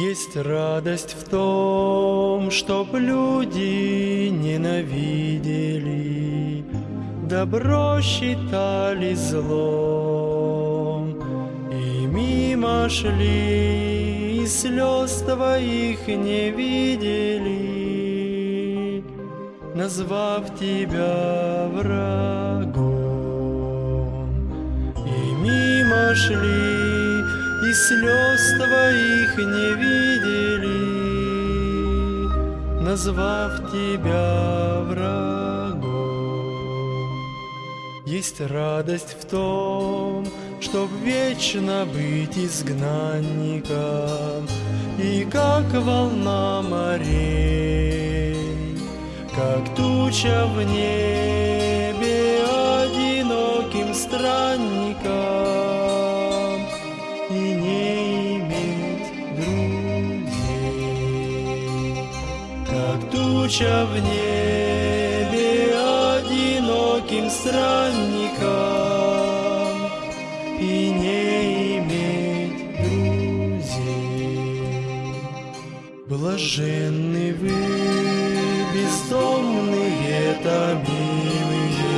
Есть радость в том, чтоб люди ненавидели, Добро считали злом, И мимо шли, и слез твоих не видели, Назвав тебя врагом. И мимо шли, и слез твоих не видели, назвав тебя врагом. Есть радость в том, чтоб вечно быть изгнанником, и как волна морей, как туча в небе туча в небе одиноким странникам и не иметь друзей. Блаженны вы, бездомные, томимые,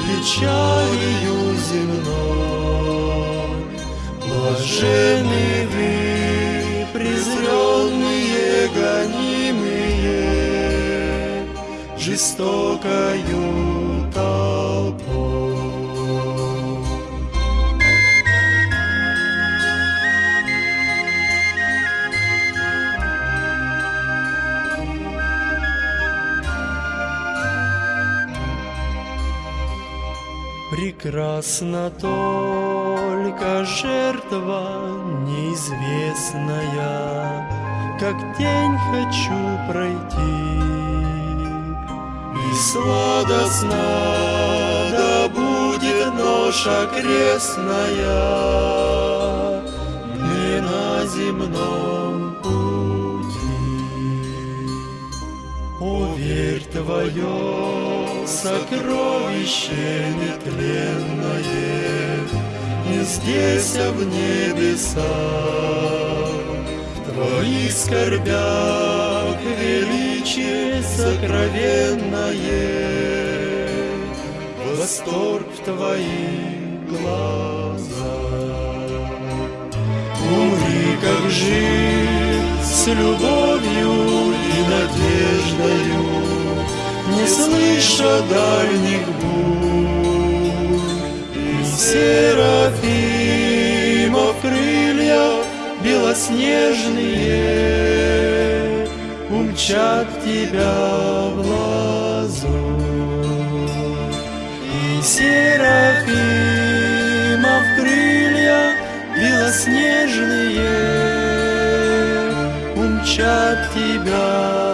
печалью земной. Блажены вы, презренные, гонимые, жестокою толпой. Прекрасна только жертва неизвестная, Как тень хочу пройти. И сладостна да будет ноша крестная Не на земном пути. О, верь твое сокровище нетленное Не здесь, а в небесах В твоих скорбях величие сокровенное Восторг в твоих глазах. Умри, как жив, с любовью и надеждою, Не слыша дальних бурь. И серафимов крылья белоснежные Умчат тебя в лазурь. И серафимов крылья белоснежные умчат тебя